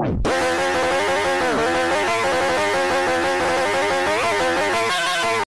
Like...